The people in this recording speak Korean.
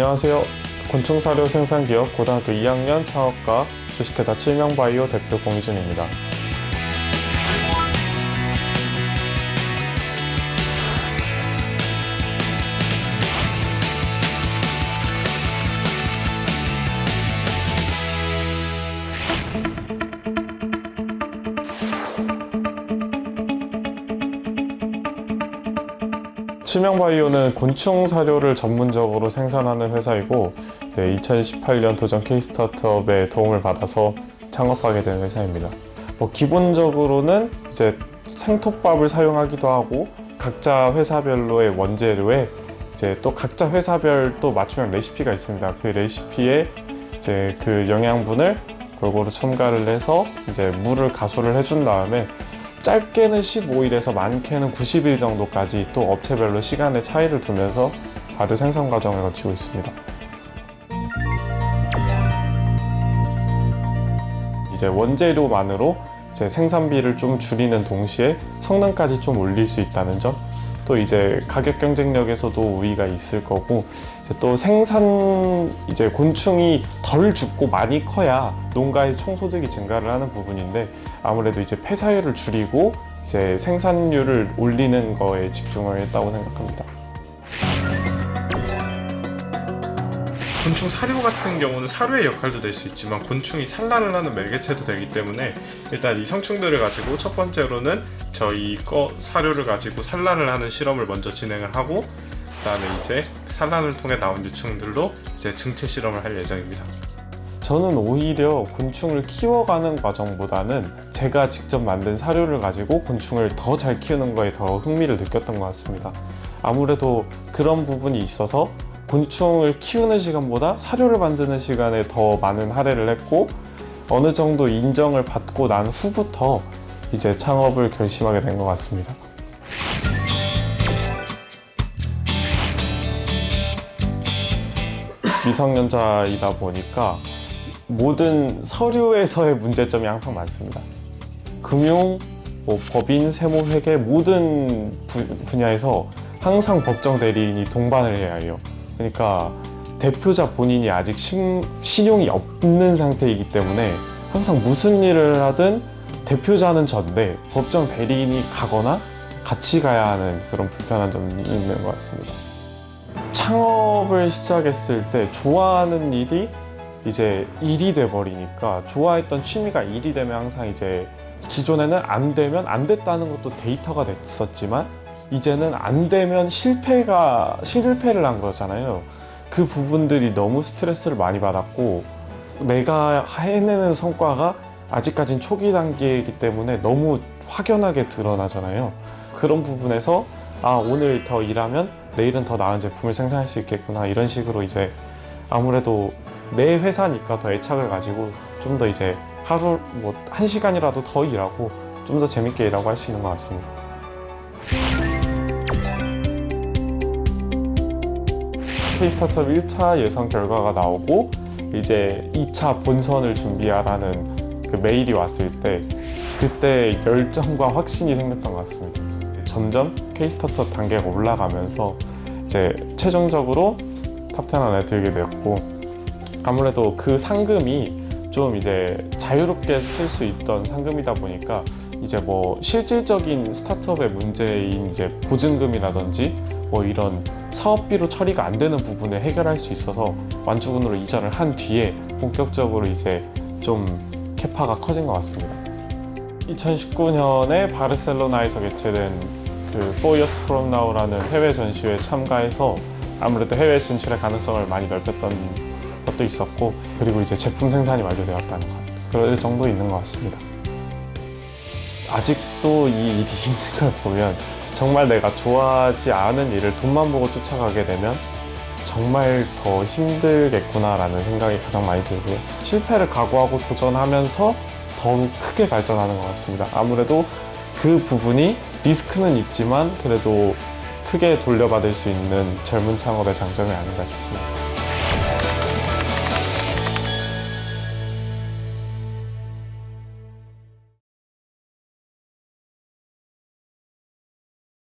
안녕하세요. 곤충사료 생산기업 고등학교 2학년 창업과 주식회사 칠명바이오 대표 공희준입니다. 칠명바이오는 곤충 사료를 전문적으로 생산하는 회사이고 2018년 도전 K-스타트업의 도움을 받아서 창업하게 된 회사입니다. 뭐 기본적으로는 이제 생톱밥을 사용하기도 하고 각자 회사별로의 원재료에 이제 또 각자 회사별 또 맞춤형 레시피가 있습니다. 그 레시피에 이제 그 영양분을 골고루 첨가를 해서 이제 물을 가수를 해준 다음에 짧게는 15일에서 많게는 90일 정도까지 또 업체별로 시간의 차이를 두면서 발효 생산 과정을 거치고 있습니다. 이제 원재료만으로 이제 생산비를 좀 줄이는 동시에 성능까지 좀 올릴 수 있다는 점, 또 이제 가격 경쟁력에서도 우위가 있을 거고, 또 생산 이제 곤충이 덜 죽고 많이 커야 농가의 총소득이 증가를 하는 부분인데 아무래도 이제 폐사율을 줄이고 이제 생산률을 올리는 거에 집중을 했다고 생각합니다. 곤충 사료 같은 경우는 사료의 역할도 될 수 있지만 곤충이 산란을 하는 매개체도 되기 때문에 일단 이 성충들을 가지고 첫 번째로는 저희 거 사료를 가지고 산란을 하는 실험을 먼저 진행을 하고 그 다음에 이제 산란을 통해 나온 유충들로 이제 증체 실험을 할 예정입니다. 저는 오히려 곤충을 키워가는 과정보다는 제가 직접 만든 사료를 가지고 곤충을 더 잘 키우는 거에 더 흥미를 느꼈던 것 같습니다. 아무래도 그런 부분이 있어서 곤충을 키우는 시간보다 사료를 만드는 시간에 더 많은 할애를 했고 어느 정도 인정을 받고 난 후부터 이제 창업을 결심하게 된 것 같습니다. 미성년자이다 보니까 모든 서류에서의 문제점이 항상 많습니다. 금융, 뭐 법인, 세무, 회계 모든 부- 분야에서 항상 법정 대리인이 동반을 해야 해요. 그러니까 대표자 본인이 아직 신, 신용이 없는 상태이기 때문에 항상 무슨 일을 하든 대표자는 전데 법정 대리인이 가거나 같이 가야 하는 그런 불편한 점이 있는 것 같습니다. 창업을 시작했을 때 좋아하는 일이 이제 일이 돼 버리니까 좋아했던 취미가 일이 되면 항상 이제 기존에는 안 되면 안 됐다는 것도 데이터가 됐었지만 이제는 안 되면 실패가 실패를 한 거잖아요. 그 부분들이 너무 스트레스를 많이 받았고 내가 해내는 성과가 아직까진 초기 단계이기 때문에 너무 확연하게 드러나잖아요. 그런 부분에서 아 오늘 더 일하면 내일은 더 나은 제품을 생산할 수 있겠구나 이런 식으로 이제 아무래도 내 회사니까 더 애착을 가지고 좀 더 이제 하루 뭐 한 시간이라도 더 일하고 좀 더 재밌게 일하고 할 수 있는 것 같습니다. K-스타트업 1차 예선 결과가 나오고 이제 2차 본선을 준비하라는 그 메일이 왔을 때 그때 열정과 확신이 생겼던 것 같습니다. 점점 K-스타트업 단계가 올라가면서 이제 최종적으로 top10 안에 들게 되었고 아무래도 그 상금이 좀 이제 자유롭게 쓸 수 있던 상금이다 보니까 이제 뭐 실질적인 스타트업의 문제인 이제 보증금이라든지 뭐 이런 사업비로 처리가 안 되는 부분을 해결할 수 있어서 완주군으로 이전을 한 뒤에 본격적으로 이제 좀 캐파가 커진 것 같습니다. 2019년에 바르셀로나에서 개최된 그 4 Years From Now라는 해외 전시회에 참가해서 아무래도 해외 진출의 가능성을 많이 넓혔던 것도 있었고 그리고 이제 제품 생산이 완료되었다는 것 그럴 정도 있는 것 같습니다. 아직도 이 일이 힘든 걸 보면 정말 내가 좋아하지 않은 일을 돈만 보고 쫓아가게 되면 정말 더 힘들겠구나 라는 생각이 가장 많이 들고요. 실패를 각오하고 도전하면서 더욱 크게 발전하는 것 같습니다. 아무래도 그 부분이 리스크는 있지만 그래도 크게 돌려받을 수 있는 젊은 창업의 장점이 아닌가 싶습니다.